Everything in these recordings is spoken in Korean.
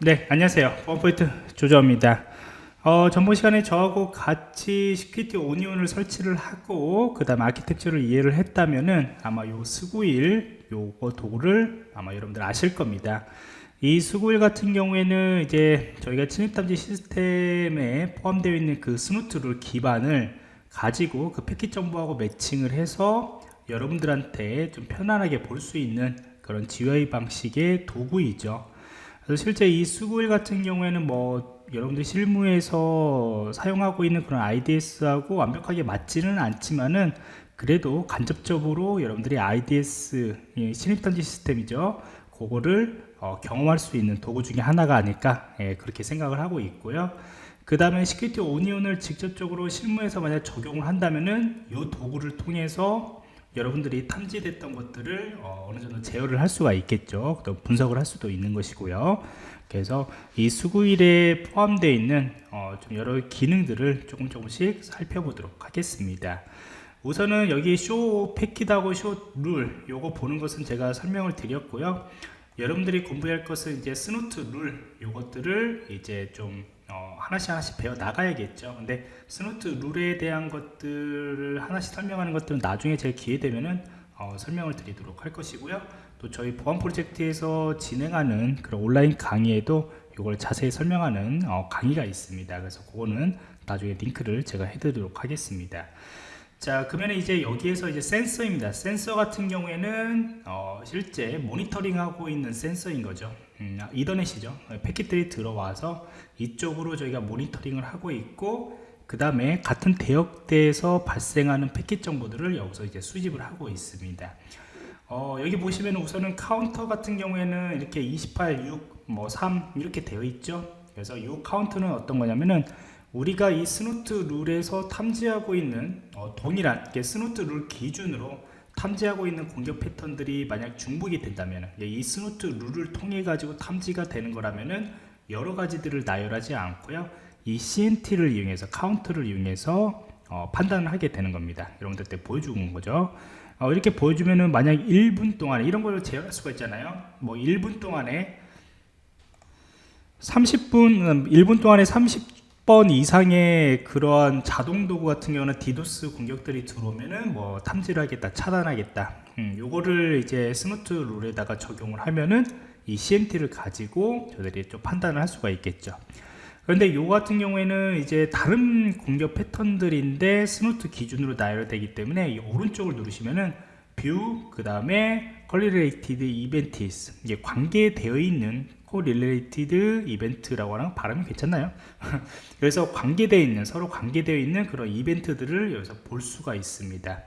네, 안녕하세요. 펌포인트 조조입니다. 어, 전번 시간에 저하고 같이 Security Onion을 설치를 하고 그 다음 아키텍처를 이해를 했다면은 아마 요 Sguil 요거 도구를 아마 여러분들 아실 겁니다. 이 Sguil 같은 경우에는 이제 저희가 침입탐지 시스템에 포함되어 있는 그 Snort를 기반을 가지고 그 패킷 정보하고 매칭을 해서 여러분들한테 좀 편안하게 볼 수 있는 그런 GUI 방식의 도구이죠. 그래서 실제 이 Sguil 같은 경우에는 뭐 여러분들 실무에서 사용하고 있는 그런 IDS하고 완벽하게 맞지는 않지만은 그래도 간접적으로 여러분들이 IDS 예, 침입탐지 시스템이죠. 그거를 어, 경험할 수 있는 도구 중에 하나가 아닐까 예, 그렇게 생각을 하고 있고요. 그 다음에 Security Onion을 직접적으로 실무에서 만약 적용을 한다면은 이 도구를 통해서 여러분들이 탐지됐던 것들을 어, 느 정도 제어를 할 수가 있겠죠. 또 분석을 할 수도 있는 것이고요. 그래서 이 Sguil에 포함되어 있는 어, 좀 여러 기능들을 조금 조금씩 살펴보도록 하겠습니다. 우선은 여기 show packet하고 show rule 요거 보는 것은 제가 설명을 드렸고요. 여러분들이 공부할 것은 이제 Snort rule 요것들을 이제 좀 어, 하나씩 하나씩 배워 나가야겠죠. 근데 Snort rule에 대한 것들을 하나씩 설명하는 것들은 나중에 제 기회 되면은 어, 설명을 드리도록 할 것이고요. 또 저희 보안 프로젝트에서 진행하는 그런 온라인 강의에도 이걸 자세히 설명하는 어, 강의가 있습니다. 그래서 그거는 나중에 링크를 제가 해드리도록 하겠습니다. 자 그러면 이제 여기에서 이제 센서입니다. 센서 같은 경우에는 어, 실제 모니터링하고 있는 센서인 거죠 음, 이더넷이죠. 패킷들이 들어와서 이쪽으로 저희가 모니터링을 하고 있고 그 다음에 같은 대역대에서 발생하는 패킷 정보들을 여기서 이제 수집을 하고 있습니다. 어, 여기 보시면 우선은 카운터 같은 경우에는 이렇게 28, 6, 뭐 3 이렇게 되어 있죠. 그래서 이 카운트는 어떤 거냐면은 우리가 이 Snort 룰에서 탐지하고 있는 어, 동일한 Snort 룰 기준으로 탐지하고 있는 공격 패턴들이 만약 중복이 된다면 이 Snort 룰을 통해 가지고 탐지가 되는 거라면은 여러 가지들을 나열하지 않고요. 이 CNT를 이용해서 카운트를 이용해서 어, 판단을 하게 되는 겁니다. 여러분들한테 보여주는 거죠. 어, 이렇게 보여주면은 만약 1분 동안에 이런 걸 제어할 수가 있잖아요. 뭐 1분 동안에 30분 1분 음, 동안에 30 10 번 이상의 그러한 자동 도구 같은 경우는 디도스 공격들이 들어오면은 뭐 탐지를 하겠다 차단하겠다. 음, 요거를 이제 Snort 룰에다가 적용을 하면은 이 CNT를 가지고 저들이 좀 판단을 할 수가 있겠죠. 그런데 요 같은 경우에는 이제 다른 공격 패턴들인데 Snort 기준으로 나열되기 때문에 이 오른쪽을 누르시면은 view, 그 다음에 correlated events 이게 관계되어 있는 correlated event라고 하는 발음이 괜찮나요? 그래서 관계되어 있는 서로 관계되어 있는 그런 이벤트들을 여기서 볼 수가 있습니다.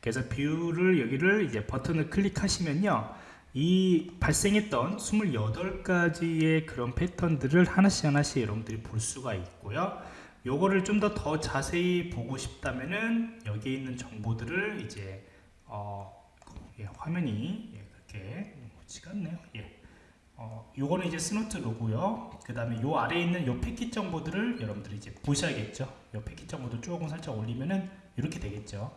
그래서 view를 여기를 이제 버튼을 클릭하시면요. 이 발생했던 28가지의 그런 패턴들을 하나씩 하나씩 여러분들이 볼 수가 있고요. 요거를 좀 더 더 자세히 보고 싶다면은 여기 있는 정보들을 이제 어, 예, 화면이 예, 그렇게 지가 않네요. 예. 어, 요거는 이제 Snort 룰이고요. 그 다음에 요 아래에 있는 요 패킷 정보들을 여러분들이 이제 보셔야겠죠. 요 패킷 정보도 조금 살짝 올리면은 이렇게 되겠죠.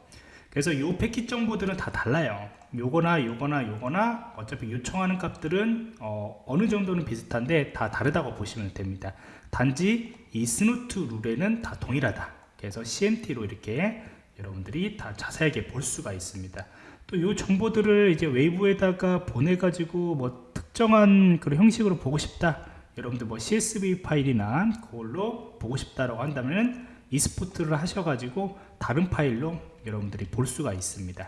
그래서 요 패킷 정보들은 다 달라요. 요거나 요거나 요거나 어차피 요청하는 값들은 어, 어느 정도는 비슷한데 다 다르다고 보시면 됩니다. 단지 이 Snort 룰에는 다 동일하다. 그래서 CMT로 이렇게 여러분들이 다 자세하게 볼 수가 있습니다. 또이 정보들을 이제 웨이브에다가 보내가지고 뭐 특정한 그런 형식으로 보고 싶다 여러분들 뭐 CSV 파일이나 그걸로 보고 싶다라고 한다면 이스포트를 하셔가지고 다른 파일로 여러분들이 볼 수가 있습니다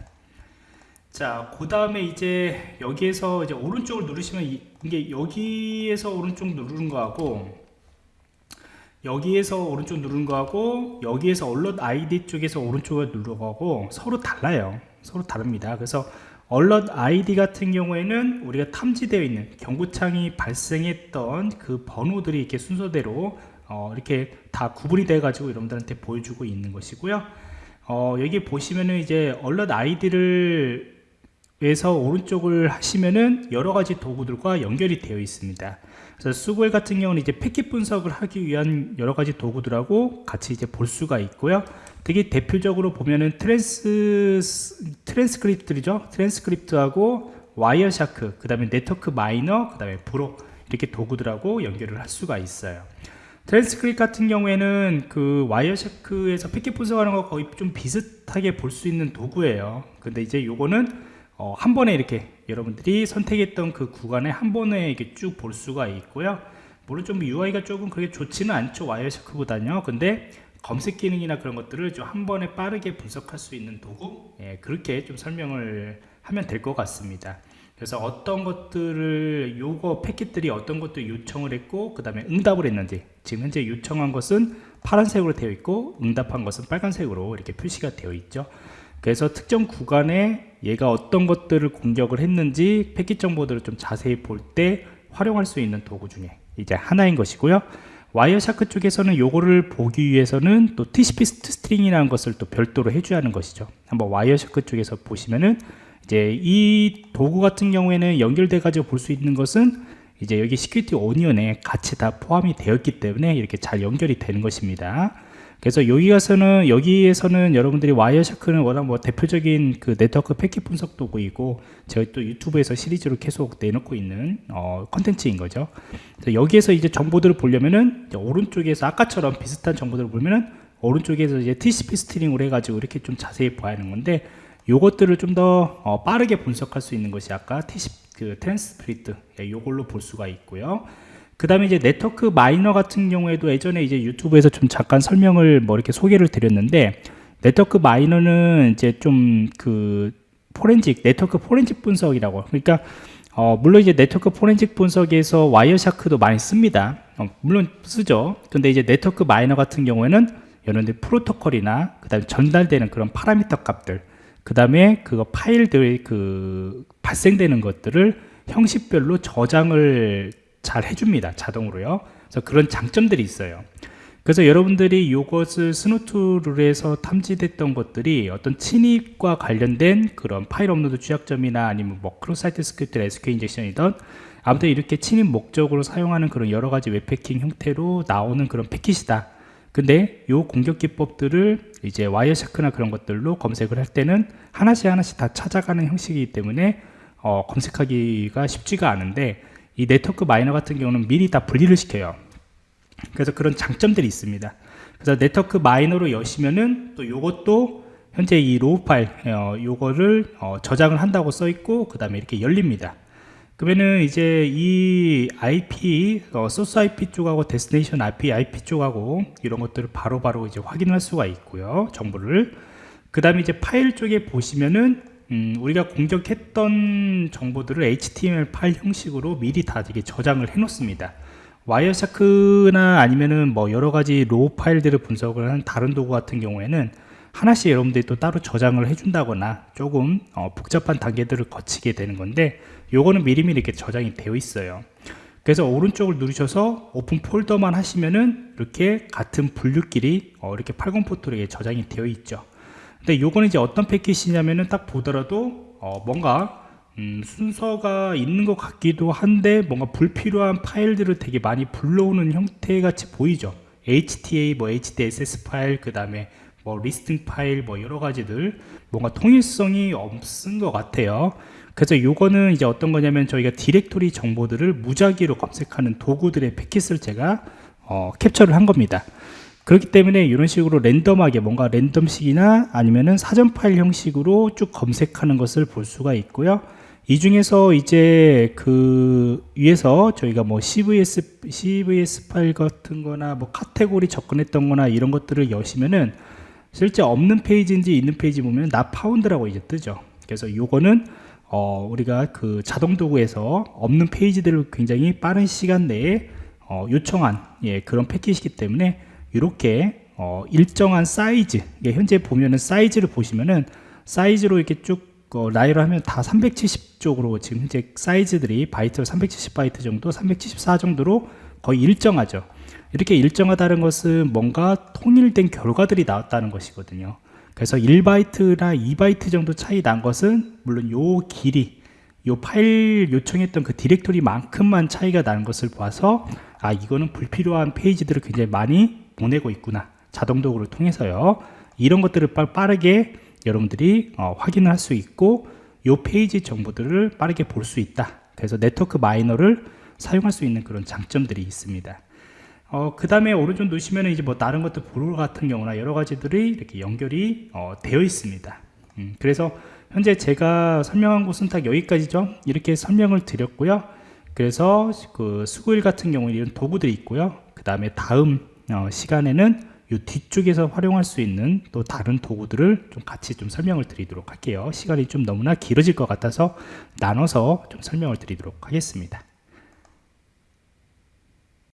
자, 그 다음에 이제 여기에서 이제 오른쪽을 누르시면 이게 여기에서 오른쪽 누르는 거하고 여기에서 오른쪽 누르는 거하고 여기에서 얼럿 아이디 쪽에서 오른쪽을 누르는 거하고 서로 달라요. 서로 다릅니다. 그래서 얼럿 아이디 같은 경우에는 우리가 탐지되어 있는 경고창이 발생했던 그 번호들이 이렇게 순서대로 어, 이렇게 다 구분이 돼 가지고 여러분들한테 보여주고 있는 것이고요. 어, 여기 보시면은 이제 얼럿 아이디를 에서 오른쪽을 하시면은 여러 가지 도구들과 연결이 되어 있습니다. 그래서 Sguil 같은 경우는 이제 패킷 분석을 하기 위한 여러 가지 도구들하고 같이 이제 볼 수가 있고요 되게 대표적으로 보면은 트랜스 트랜스크립트죠? 트랜스크립트하고 와이어샤크 그 다음에 Network Miner 그 다음에 Bro 이렇게 도구들하고 연결을 할 수가 있어요. 트랜스크립 같은 경우에는 그 Wireshark에서 패킷 분석하는 거 거의 좀 비슷하게 볼 수 있는 도구예요. 근데 이제 요거는 어, 한 번에 이렇게 여러분들이 선택했던 그 구간에 한 번에 이렇게 쭉 볼 수가 있고요. 물론 좀 UI가 조금 그렇게 좋지는 않죠 와이어샤크보다는요. 근데 검색 기능이나 그런 것들을 좀 한 번에 빠르게 분석할 수 있는 도구? 예, 그렇게 좀 설명을 하면 될 것 같습니다. 그래서 어떤 것들을 요거 패킷들이 어떤 것들 요청을 했고 그 다음에 응답을 했는지 지금 현재 요청한 것은 파란색으로 되어 있고 응답한 것은 빨간색으로 이렇게 표시가 되어 있죠. 그래서 특정 구간에 얘가 어떤 것들을 공격을 했는지 패킷 정보들을 좀 자세히 볼 때 활용할 수 있는 도구 중에 이제 하나인 것이고요 Wireshark 쪽에서는 요거를 보기 위해서는 또 TCP stream이라는 것을 또 별도로 해줘야 하는 것이죠. 한번 Wireshark 쪽에서 보시면은 이제 이 도구 같은 경우에는 연결돼 가지고 볼 수 있는 것은 이제 여기 Security Onion에 같이 다 포함이 되었기 때문에 이렇게 잘 연결이 되는 것입니다 그래서 여기 가서는 여기에서는 여러분들이 Wireshark는 워낙 뭐 대표적인 그 네트워크 패킷 분석 도구이고 저희 또 유튜브에서 시리즈로 계속 내놓고 있는 어, 컨텐츠인 거죠 여기에서 이제 정보들을 보려면은 오른쪽에서 아까처럼 비슷한 정보들을 보면은 오른쪽에서 이제 TCP stream으로 해가지고 이렇게 좀 자세히 봐야 하는 건데 요것들을 좀더 어, 빠르게 분석할 수 있는 것이 아까 TCP 그 트랜스프리트 예, 요걸로 볼 수가 있고요. 그 다음에 이제 Network Miner 같은 경우에도 예전에 이제 유튜브에서 좀 잠깐 설명을 뭐 이렇게 소개를 드렸는데 Network Miner는 이제 좀 그 포렌직 네트워크 포렌직 분석이라고 그러니까 어, 물론 이제 네트워크 포렌식 분석에서 Wireshark도 많이 씁니다. 어, 물론 쓰죠. 근데 이제 Network Miner 같은 경우에는 여러분들 프로토콜이나 그 다음에 전달되는 그런 파라미터 값들 그 다음에 그거 파일들 그 발생되는 것들을 형식별로 저장을 잘 해줍니다 자동으로요. 그래서 그런 장점들이 있어요. 그래서 여러분들이 이것을 Snort 룰에서 탐지됐던 것들이 어떤 침입과 관련된 그런 파일 업로드 취약점이나 아니면 뭐 크로사이트 스크립트 SQL 인젝션이던 아무튼 이렇게 침입 목적으로 사용하는 그런 여러 가지 웹해킹 형태로 나오는 그런 패킷이다. 근데 요 공격 기법들을 이제 Wireshark나 그런 것들로 검색을 할 때는 하나씩 하나씩 다 찾아가는 형식이기 때문에 어, 검색하기가 쉽지가 않은데 이 Network Miner 같은 경우는 미리 다 분리를 시켜요 그래서 그런 장점들이 있습니다 그래서 Network Miner로 여시면은 또 요것도 현재 이 raw 파일 어, 요거를 어, 저장을 한다고 써 있고 그 다음에 이렇게 열립니다 그러면은 이제 이 IP, 어, 소스 IP 쪽하고 destination IP, IP 쪽하고 이런 것들을 바로바로 바로 이제 확인할 수가 있고요. 정보를. 그 다음에 이제 파일 쪽에 보시면은 음, 우리가 공격했던 정보들을 HTML 파일 형식으로 미리 다 이게 저장을 해 놓습니다. Wireshark나 아니면은 뭐 여러 가지 raw 파일들을 분석을 하는 다른 도구 같은 경우에는 하나씩 여러분들이 또 따로 저장을 해준다거나 조금 어, 복잡한 단계들을 거치게 되는 건데 요거는 미리미리 이렇게 저장이 되어 있어요 그래서 오른쪽을 누르셔서 open folder만 하시면은 이렇게 같은 분류끼리 어, 이렇게 80 포트로 저장이 되어 있죠 근데 요거는 이제 어떤 패킷이냐면은 딱 보더라도 어, 뭔가 음, 순서가 있는 것 같기도 한데 뭔가 불필요한 파일들을 되게 많이 불러오는 형태 같이 보이죠. HTA 뭐 HDSS 파일 그 다음에 뭐 listing 파일 뭐 여러 가지들 뭔가 통일성이 없은 것 같아요. 그래서 요거는 이제 어떤 거냐면 저희가 디렉토리 정보들을 무작위로 검색하는 도구들의 패킷을 제가 어, 캡처를 한 겁니다 그렇기 때문에 이런 식으로 랜덤하게 뭔가 랜덤식이나 아니면은 사전 파일 형식으로 쭉 검색하는 것을 볼 수가 있고요. 이 중에서 이제 그 위에서 저희가 뭐 CVS, CVS 파일 같은 거나 뭐 카테고리 접근했던 거나 이런 것들을 여시면은 실제 없는 페이지인지 있는 페이지 보면 not found라고 이제 뜨죠. 그래서 요거는 어, 우리가 그 자동 도구에서 없는 페이지들을 굉장히 빠른 시간 내에 어, 요청한 예, 그런 패킷이기 때문에 이렇게 어, 일정한 사이즈 현재 보면은 사이즈를 보시면은 사이즈로 이렇게 쭉 어, 라이로 하면 다 370 쪽으로 지금 현재 사이즈들이 바이트 370 바이트 정도 374 정도로 거의 일정하죠. 이렇게 일정하다는 것은 뭔가 통일된 결과들이 나왔다는 것이거든요. 그래서 1바이트나 2바이트 정도 차이 난 것은 물론 요 길이 요 파일 요청했던 그 디렉토리만큼만 차이가 나는 것을 봐서 아 이거는 불필요한 페이지들을 굉장히 많이 보내고 있구나 자동 도구를 통해서요 이런 것들을 빠르게 여러분들이 어, 확인을 할 수 있고 요 페이지 정보들을 빠르게 볼 수 있다 그래서 Network Miner를 사용할 수 있는 그런 장점들이 있습니다. 어, 그 다음에 오른쪽 누르시면 이제 뭐 다른 것들 브롤 같은 경우나 여러 가지들이 이렇게 연결이 어, 되어 있습니다. 음, 그래서 현재 제가 설명한 곳은 딱 여기까지죠. 이렇게 설명을 드렸고요. 그래서 그 수구일 같은 경우는 이런 도구들이 있고요. 그 다음에 다음 어, 시간에는 이 뒤쪽에서 활용할 수 있는 또 다른 도구들을 좀 같이 좀 설명을 드리도록 할게요. 시간이 좀 너무나 길어질 것 같아서 나눠서 좀 설명을 드리도록 하겠습니다.